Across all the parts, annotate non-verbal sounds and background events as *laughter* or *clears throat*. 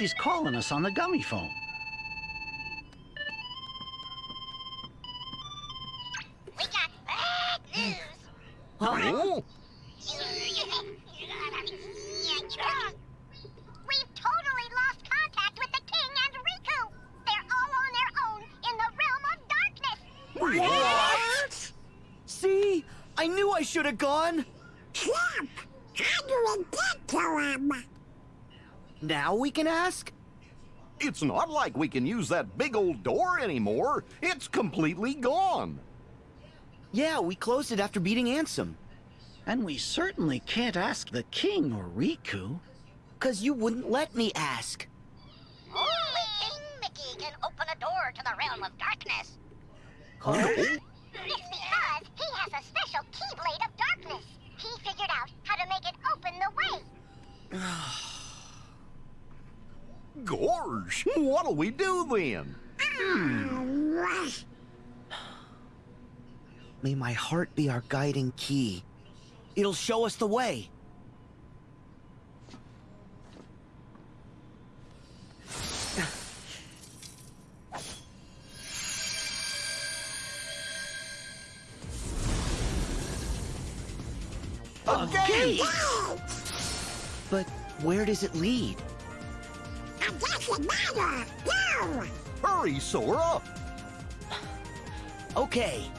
somebody's calling us on the Gummiphone. We got bad news. Oh? We've totally lost contact with the King and Riku. They're all on their own in the realm of darkness. What? See? I knew I should have gone. Snap! How do we get to him? Now we can ask? It's not like we can use that big old door anymore. It's completely gone. Yeah, we closed it after beating Ansem. And we certainly can't ask the king or Riku. Cause you wouldn't let me ask. Only King Mickey can open a door to the realm of darkness. It's we do then? May my heart be our guiding key. It'll show us the way. A gate! But where does it lead? It doesn't matter. Hurry, Sora! Okay.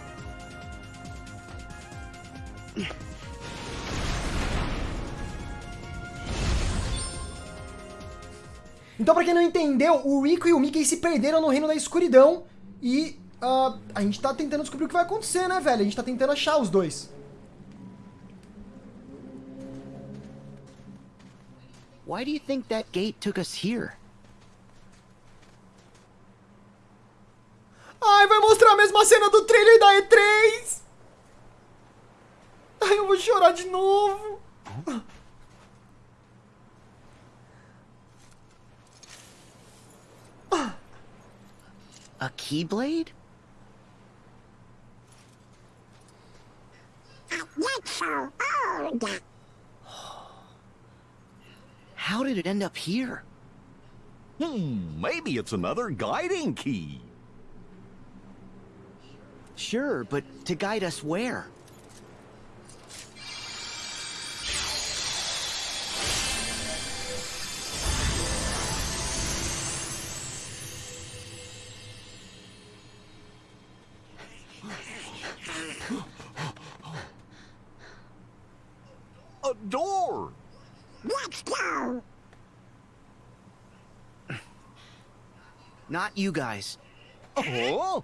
Então, pra quem não entendeu, o Rico e o Mickey se perderam no Reino da Escuridão e ah, a gente tá tentando descobrir o que vai acontecer, né, velho? A gente tá tentando achar os dois. Why do you think that gate took us here? Ai, vai mostrar a mesma cena do trailer da E3! Ai, eu vou chorar de novo! A keyblade? Not so old. How did it end up here? Hmm, maybe it's another guiding key. Sure, but to guide us where? A door! Let's go. Not you guys. Oh?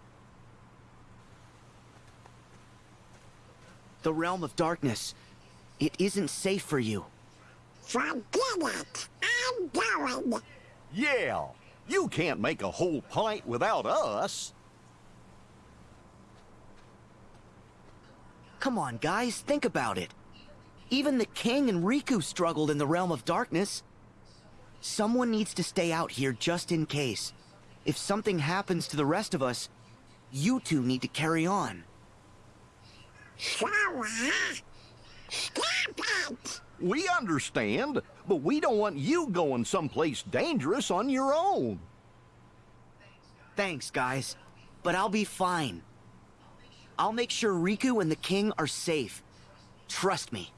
The realm of darkness. It isn't safe for you. Forget it. I'm going. Yeah, you can't make a whole pint without us. Come on, guys, think about it. Even the king and Riku struggled in the realm of darkness. Someone needs to stay out here just in case. If something happens to the rest of us, you two need to carry on. Sora. Stop it. We understand, but we don't want you going someplace dangerous on your own. Thanks, guys. But I'll be fine. I'll make sure Riku and the king are safe. Trust me.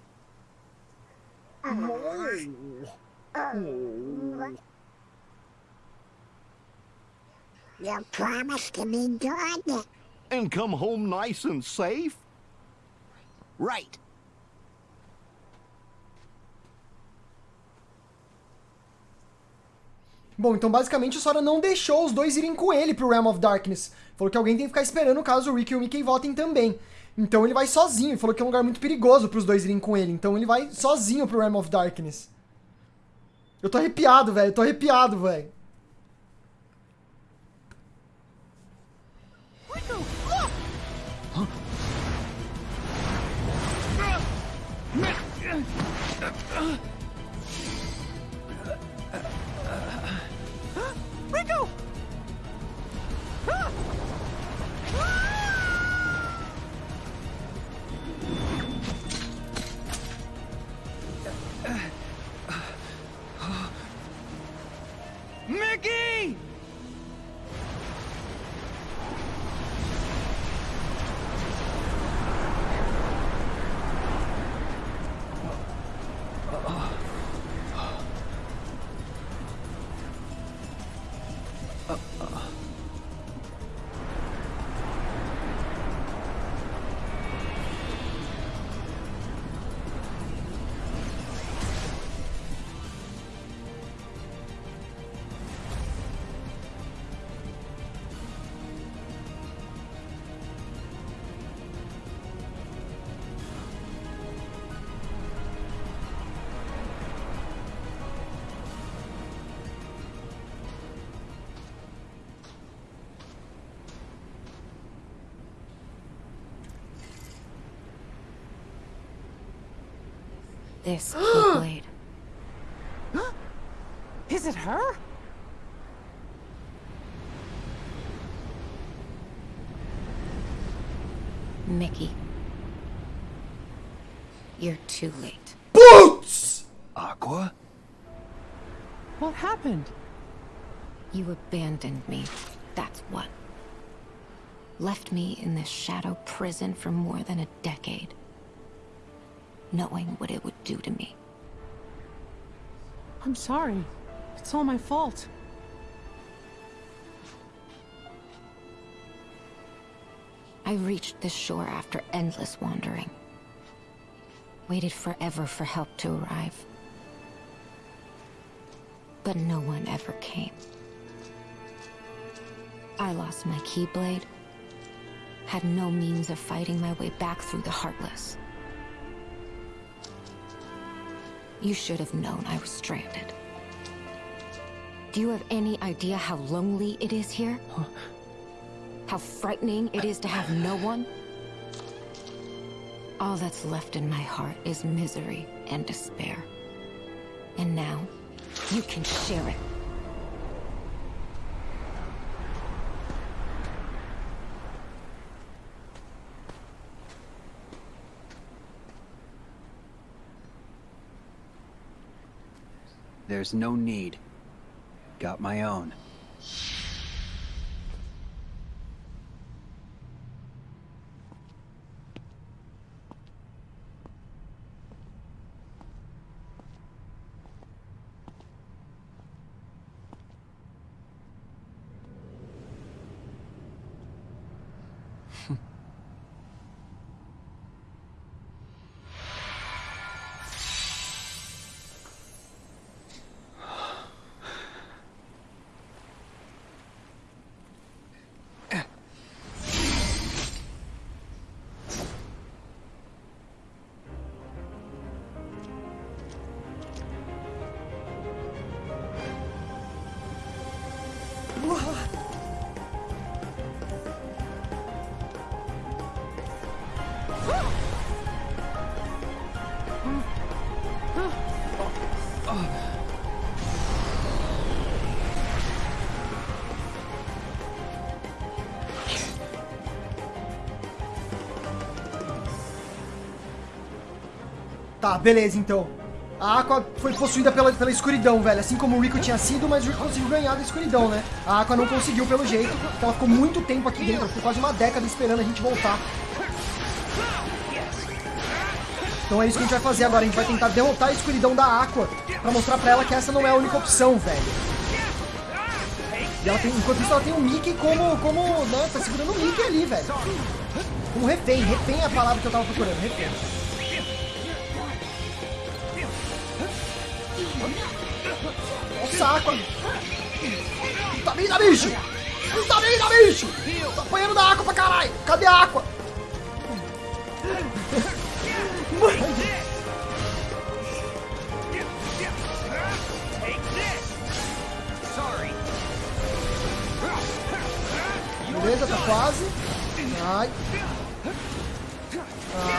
You promised to be good. And come home nice and safe? Right. Bom, então basicamente o Sora não deixou os dois irem com ele pro Realm of Darkness. Falou que alguém tem que ficar esperando caso o Rick e o Mickey votem também. Então ele vai sozinho, falou que é um lugar muito perigoso pros dois irem com ele. Então ele vai sozinho pro Realm of Darkness. Eu tô arrepiado, velho. Eu tô arrepiado, velho. Riku! This *gasps* Keyblade. Is it her? Mickey. You're too late. Boots! Aqua? What happened? You abandoned me. That's what. Left me in this shadow prison for more than a decade. Knowing what it would do to me. I'm sorry. It's all my fault. I reached this shore after endless wandering. Waited forever for help to arrive. But no one ever came. I lost my Keyblade. Had no means of fighting my way back through the Heartless. You should have known I was stranded. Do you have any idea how lonely it is here? How frightening it is to have no one? All that's left in my heart is misery and despair. And now, you can share it. There's no need. Got my own. Tá, beleza, então. A Aqua foi possuída pela, pela escuridão, velho. Assim como o Rico tinha sido, mas o Rico conseguiu ganhar da escuridão, né? A Aqua não conseguiu pelo jeito, ela ficou muito tempo aqui dentro. Ficou quase uma década esperando a gente voltar. Então é isso que a gente vai fazer agora. A gente vai tentar derrotar a escuridão da Aqua pra mostrar pra ela que essa não é a única opção, velho. E ela tem, enquanto isso, ela tem o Mickey como, como, né, tá segurando o Mickey ali, velho. Como refém. Refém é a palavra que eu tava procurando, refém. Aqua. Puta vida, bicho. Puta vida, bicho. Tá apanhando da Aqua pra caralho. Cadê a? Mano. Beleza, tá quase. Ai.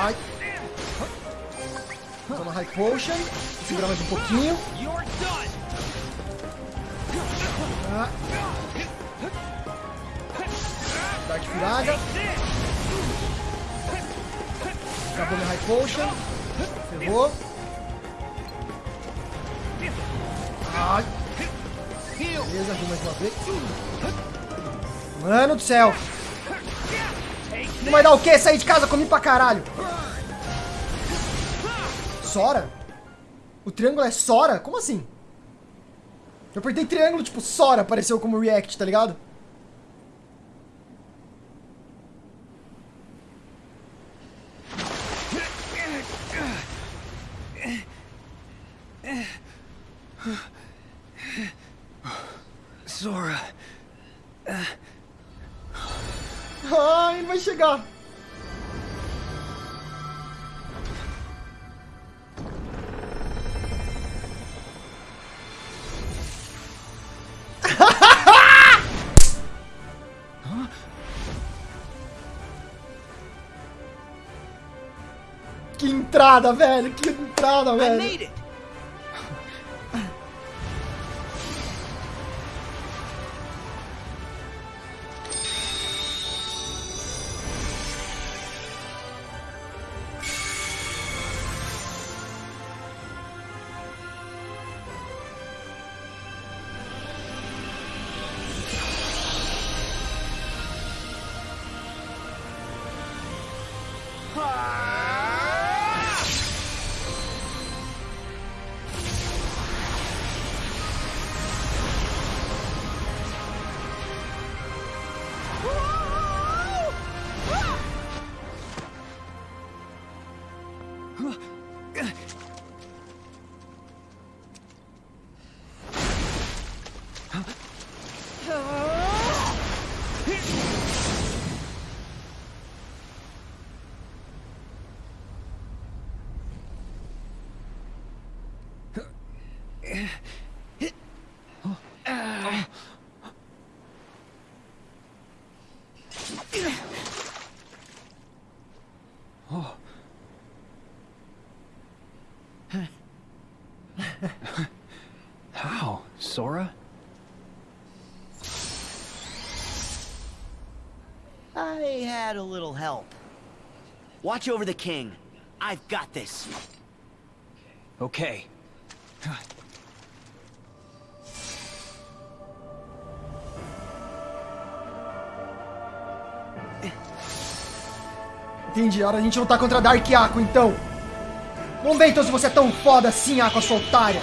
Ai. Toma High Potion. Segurar mais um pouquinho. Dark Firaga. Acabou minha High Potion. Ferrou. Ai. Beleza, vou mais uma vez. Mano do céu. Não vai dar o quê? Sair de casa, comi pra caralho. Sora? O triângulo é Sora? Como assim? Eu apertei triângulo, tipo, Sora apareceu como react, tá ligado? Sora. Ai, ele vai chegar. Entrada, velho. Que entrada, velho. I had a little help. Watch over the king. I've got this. Okay. Entendi, a hora a gente lutar contra Dark Aqua, então. Vamos ver então se você é tão foda assim, Aqua, sua otária.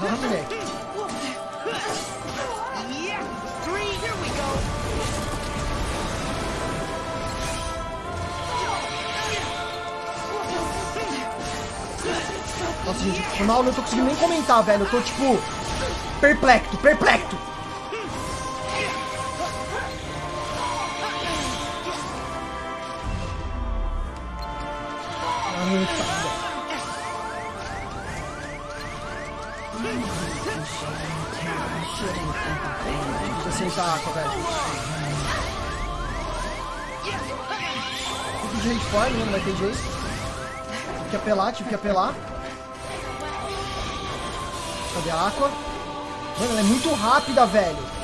Ah, moleque. Nossa, gente, foi mal, eu não tô conseguindo nem comentar, velho. Eu tô, tipo, perplexo, perplexo. Apelar, tive que apelar. Cadê a Aqua? Mano, ela é muito rápida, velho.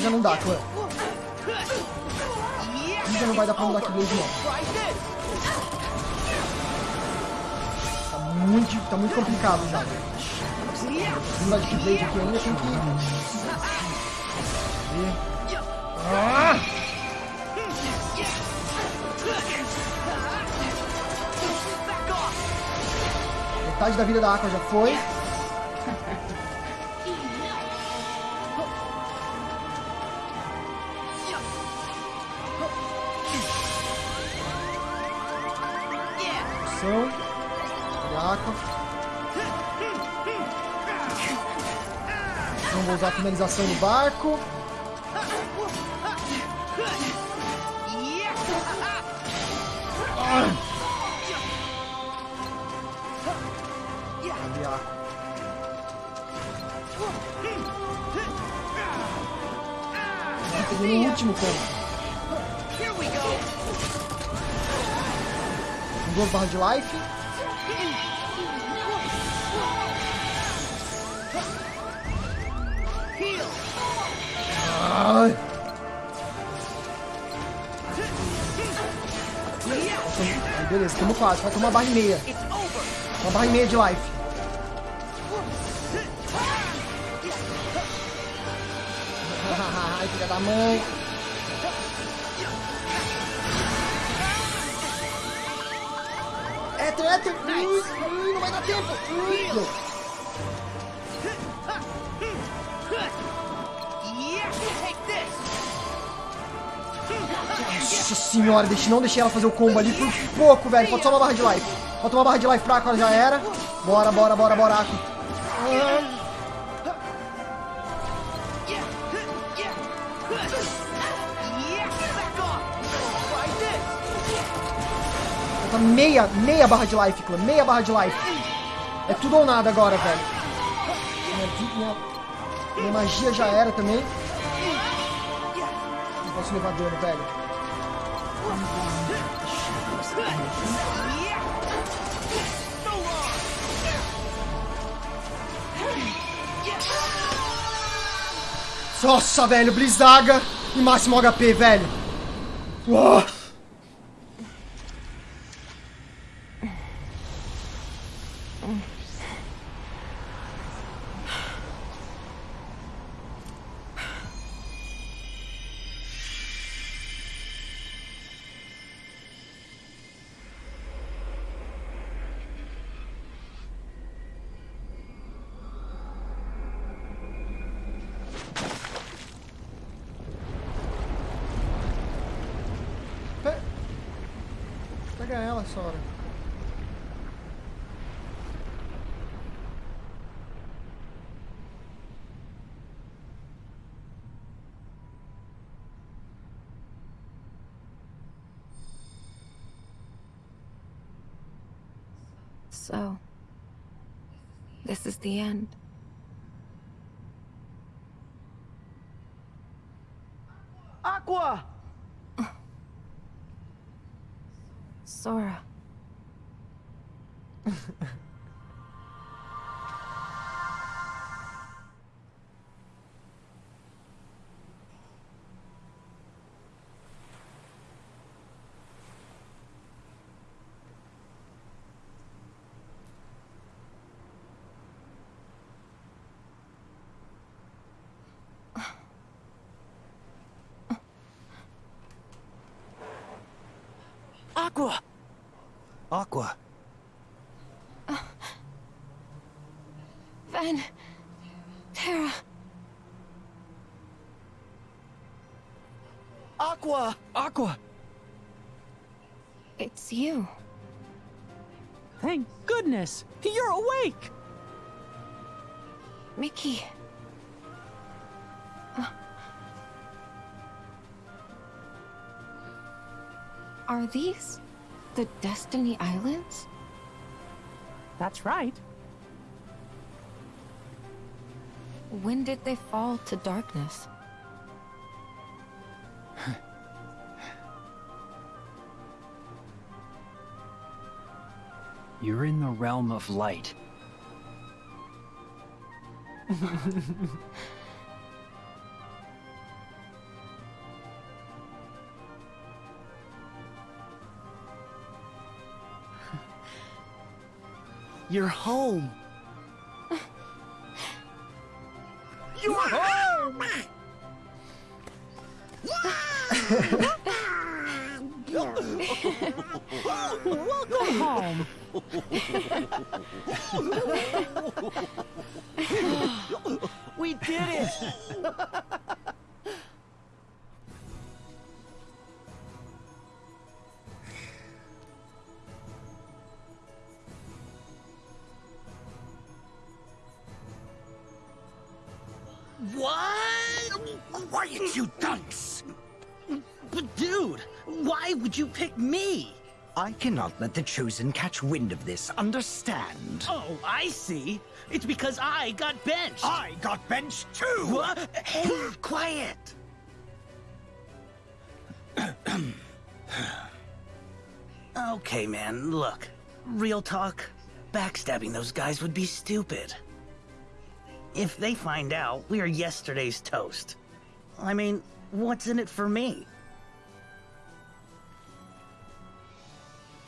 Já não dá, clã. Ih, Já não vai dar pra no Backblade, não. Tá muito, tá muito complicado já. Não dá de Backblade aqui ainda, tem que... Ah! Metade da vida da Aqua já foi. Ação. Cadê a Aqua? Não vou usar a finalização no barco. Ah! Cadê a Aqua? Ah, peguei no último ponto. Duas barras de life. Ai. Ai, beleza, tamo quase. Vai tomar barra e meia. Uma barra e meia de life. *laughs* Ai, filha da mãe. Nossa senhora, deixa, não deixei ela fazer o combo ali por pouco, velho. Falta só uma barra de life. Falta uma barra de life pra Aqua, já era. Bora, bora, bora. Ah. Falta meia, meia barra de life, clã. Meia barra de life. É tudo ou nada agora, velho. Minha, minha, minha magia já era também. Não posso levar dano, velho. Nossa, velho, Blizzaga e máximo HP, velho. Uau. Pega ela, Sora. So, this is the end. Aqua! Aqua. Uh, Ven. Terra. Aqua! Aqua! It's you. Thank goodness! You're awake! Mickey. Are these the Destiny Islands? That's right. When did they fall to darkness? *laughs* You're in the realm of light. *laughs* You're home. *laughs* You're home! *laughs* Welcome home. *laughs* We did it! I cannot let the Chosen catch wind of this, understand? Oh, I see. It's because I got benched. I got benched too! What? Hey, *gasps* quiet! *clears throat* Okay, man, look. Real talk, backstabbing those guys would be stupid. If they find out, we are yesterday's toast. I mean, what's in it for me?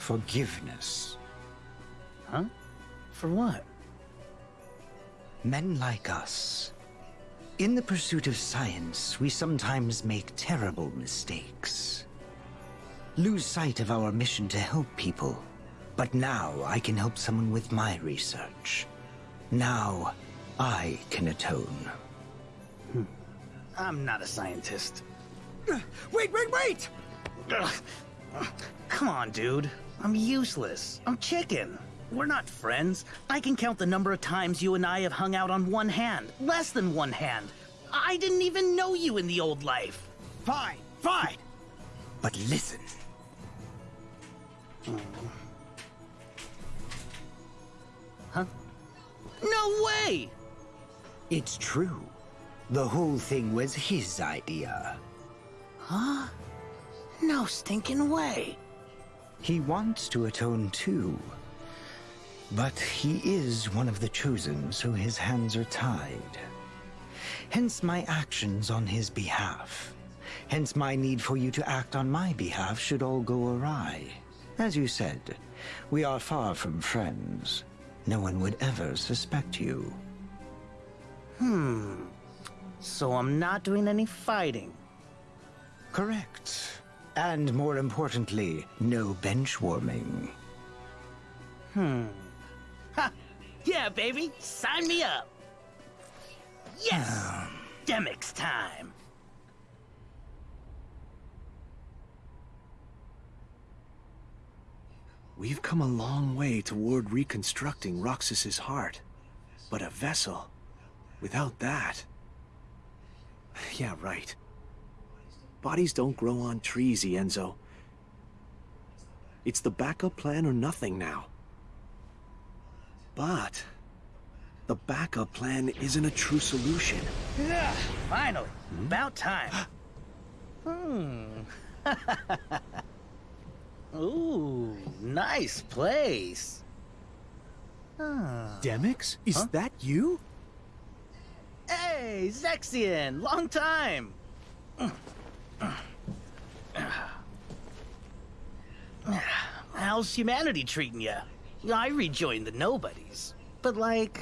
Forgiveness. Huh? For what? Men like us. In the pursuit of science, we sometimes make terrible mistakes. Lose sight of our mission to help people. But now I can help someone with my research. Now I can atone. Hmm. I'm not a scientist. Wait, wait, wait! Come on, dude. I'm useless. I'm chicken. We're not friends. I can count the number of times you and I have hung out on one hand. Less than one hand. I didn't even know you in the old life. Fine, fine. But listen. Huh? No way! It's true. The whole thing was his idea. Huh? No stinking way. He wants to atone too. But he is one of the chosen, so his hands are tied. Hence my actions on his behalf. Hence my need for you to act on my behalf should all go awry. As you said, we are far from friends. No one would ever suspect you. Hmm. So I'm not doing any fighting. Correct. And more importantly, no bench warming. Hmm. Ha! Yeah, baby! Sign me up! Yes! Demyx time! We've come a long way toward reconstructing Roxas's heart. But a vessel, without that... Yeah, right. Bodies don't grow on trees, Ienzo. It's the backup plan or nothing now. But... The backup plan isn't a true solution. Yeah, *sighs* finally. About time. hmm. *laughs* Ooh, nice place. Ah. Demyx? Is that you? Hey, Zexion! Long time! How's humanity treating you? I rejoined the Nobodies. But, like,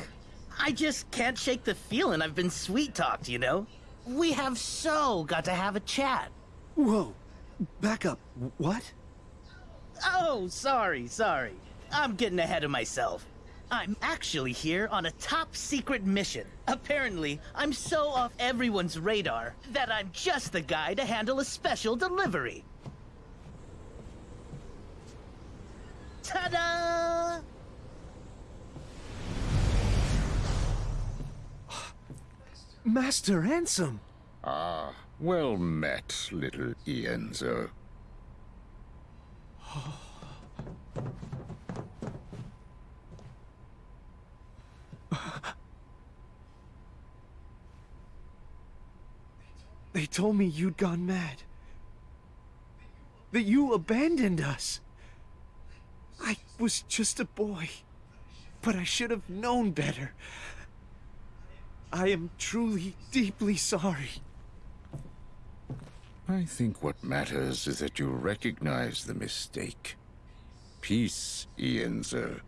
I just can't shake the feeling I've been sweet talked, you know? We have so got to have a chat. Whoa. Back up. What? Oh, sorry, sorry. I'm getting ahead of myself. I'm actually here on a top secret mission. Apparently, I'm so off everyone's radar that I'm just the guy to handle a special delivery. Ta-da! *gasps* Master Ansem! Ah, well met, little Ienzo. *gasps* *laughs* *laughs* They told me you'd gone mad. That you abandoned us. I was just a boy. But I should have known better. I am truly, deeply sorry. I think what matters is that you recognize the mistake. Peace, Ienzo.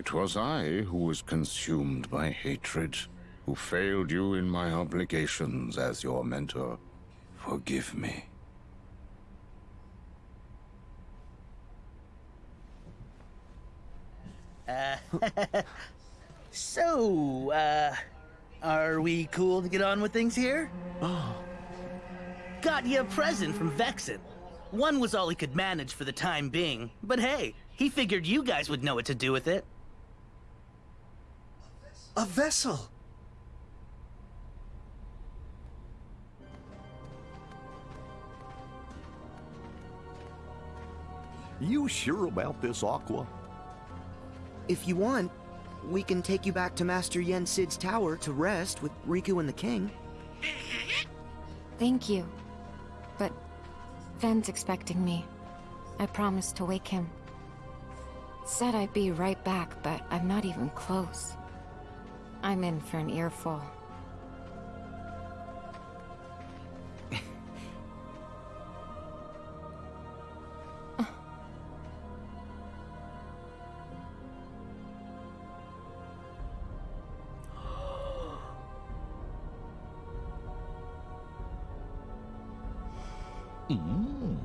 It was I who was consumed by hatred, who failed you in my obligations as your mentor. Forgive me. Uh, *laughs* so, uh, are we cool to get on with things here? Oh. Got you a present from Vexen. One was all he could manage for the time being, but hey, he figured you guys would know what to do with it. A vessel! You sure about this, Aqua? If you want, we can take you back to Master Yen Sid's tower to rest with Riku and the king. Thank you. But Ven's expecting me. I promised to wake him. Said I'd be right back, but I'm not even close. I'm in for an earful. *gasps* Mm.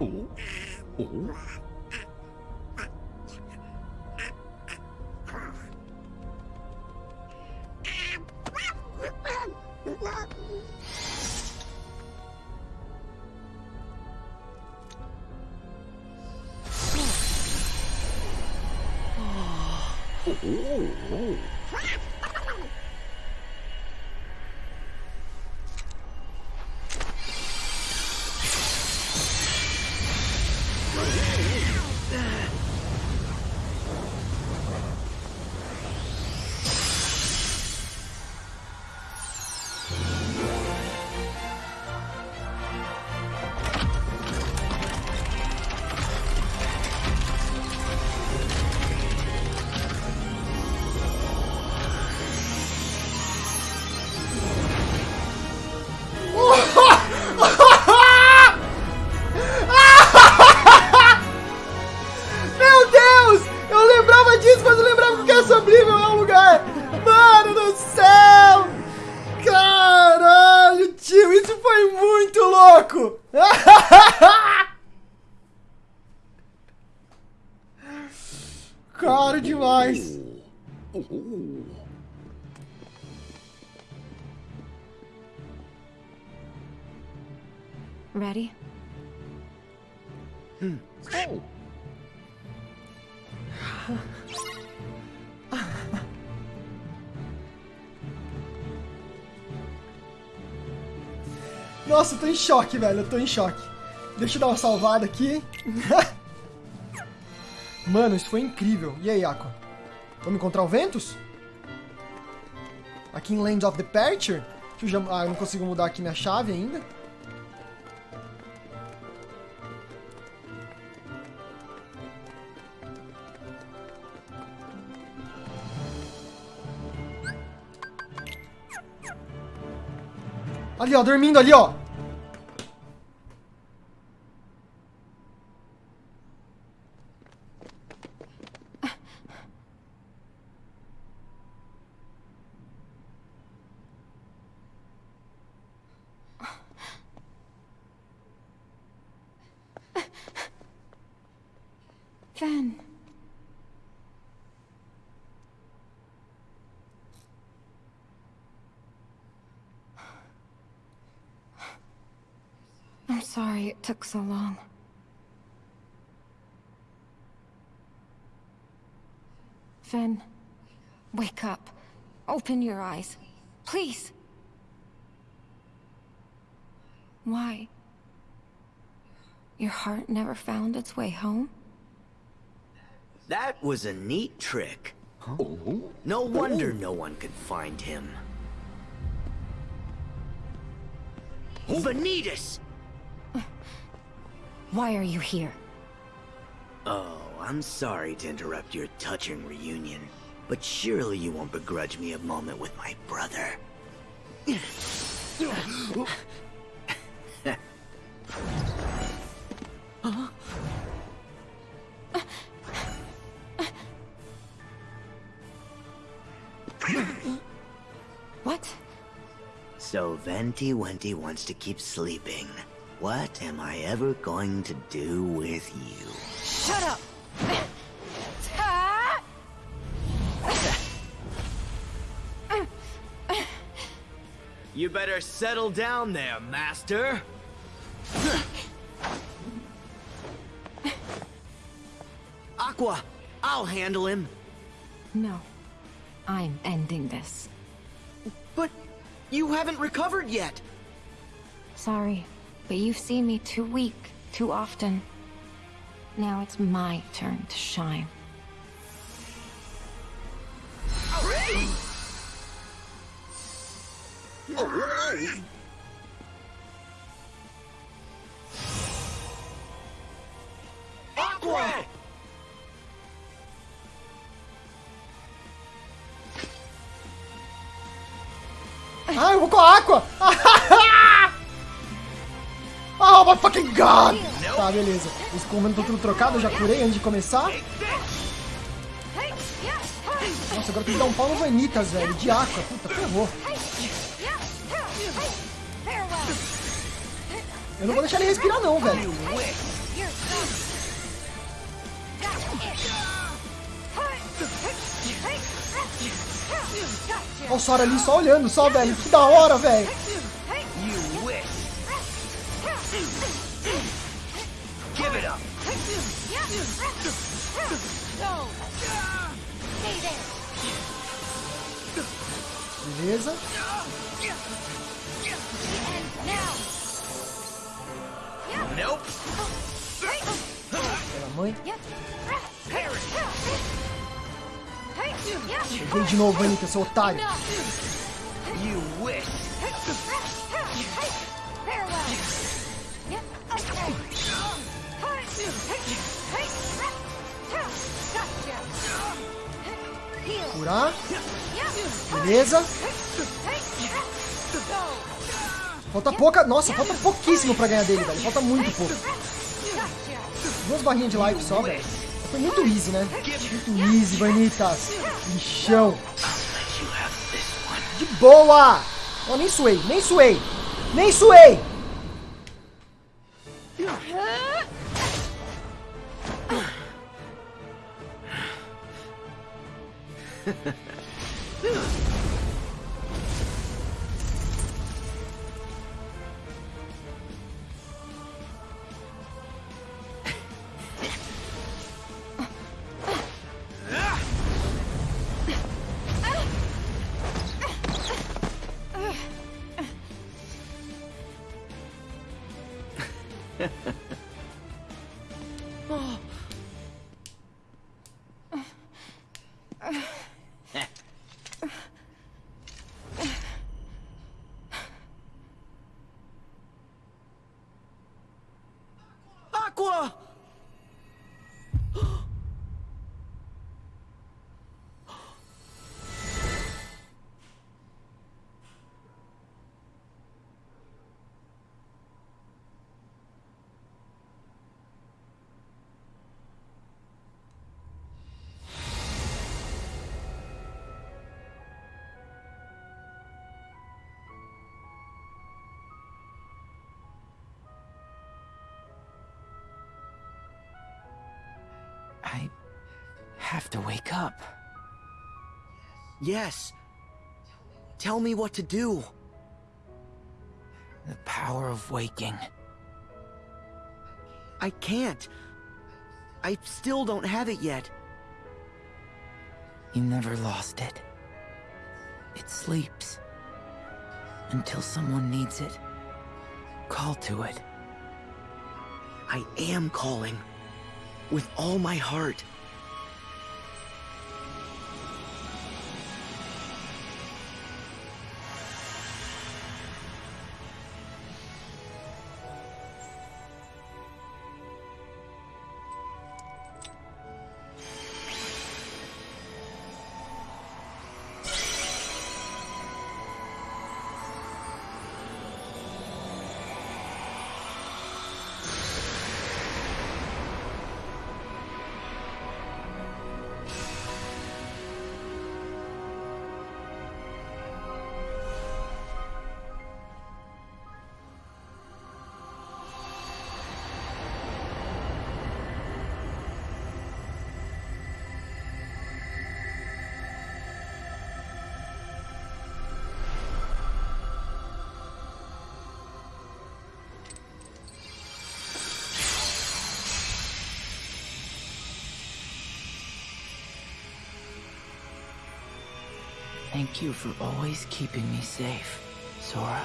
Oh. Oh. Ready? Nossa, eu tô em choque, velho. Eu tô em choque. Deixa eu dar uma salvada aqui. *laughs* Mano, isso foi incrível. E aí, Aqua? Vamos encontrar o Ventus? Aqui em Land of Departure? Eu já... Ah, eu não consigo mudar aqui minha chave ainda. Все, 命的料赞 sorry it took so long. Ven, wake up. Open your eyes. Please. Why? Your heart never found its way home? That was a neat trick. No wonder no one could find him. Vanitas! Why are you here? Oh, I'm sorry to interrupt your touching reunion, but surely you won't begrudge me a moment with my brother. What? So Venti Wenty wants to keep sleeping. What am I ever going to do with you? Shut up! You better settle down there, Master. Aqua, I'll handle him. No. I'm ending this. But you haven't recovered yet. Sorry, but you've seen me too weak, too often. Now it's my turn to shine. Aqua! Eu vou com a Aqua! *laughs* Oh my fucking god! Tá, beleza. Os comandos estão tudo trocado, eu já curei antes de começar. Nossa, agora tem que dar um pau no Vanitas, velho. De Aqua. Puta, ferrou. Eu não vou deixar ele respirar não, velho. Olha o Sora ali só olhando, só, velho. Que da hora, velho. Beleza. Nope. Pela mãe. Peguei de novo, Anitta, seu otário. You wish. Curar. Beleza. Falta pouca... Nossa, falta pouquíssimo pra ganhar dele, velho. Falta muito pouco. Duas barrinhas de life só, velho. Foi muito easy, né? Muito easy, Vanitas. Lixão. De boa! Ó, nem suei, nem suei. Nem suei! Aqua! *laughs* I have to wake up. Yes. Tell me what to do. The power of waking. I can't. I still don't have it yet. You never lost it. It sleeps. Until someone needs it. Call to it. I am calling. With all my heart. Thank you for always keeping me safe, Sora.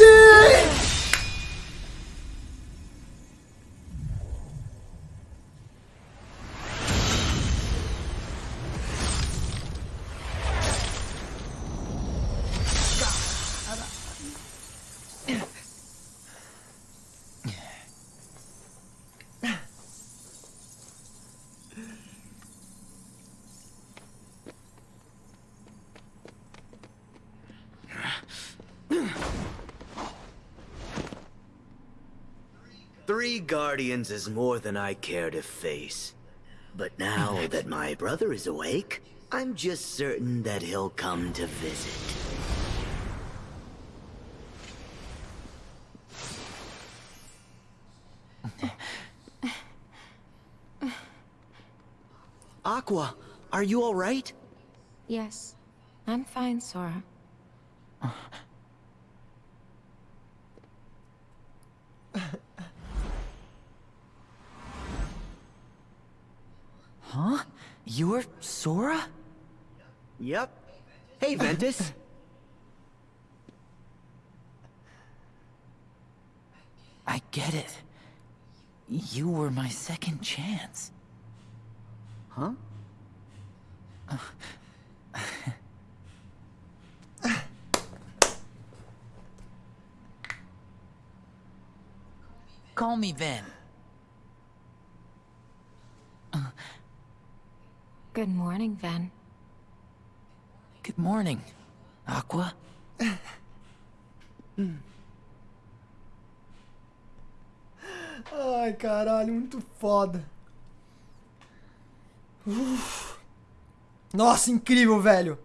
Noite! Three guardians is more than I care to face. But now *laughs* that my brother is awake, I'm just certain that he'll come to visit. Aqua, are you alright? Yes, I'm fine, Sora. Uh, Huh? You're Sora? Yep. Hey, Ventus. *laughs* I get it. You were my second chance. Huh? Call me Ven. Good morning, Ven. Good morning, Aqua. *laughs* Ai, caralho, muito foda. Uf. Nossa, incrível, velho.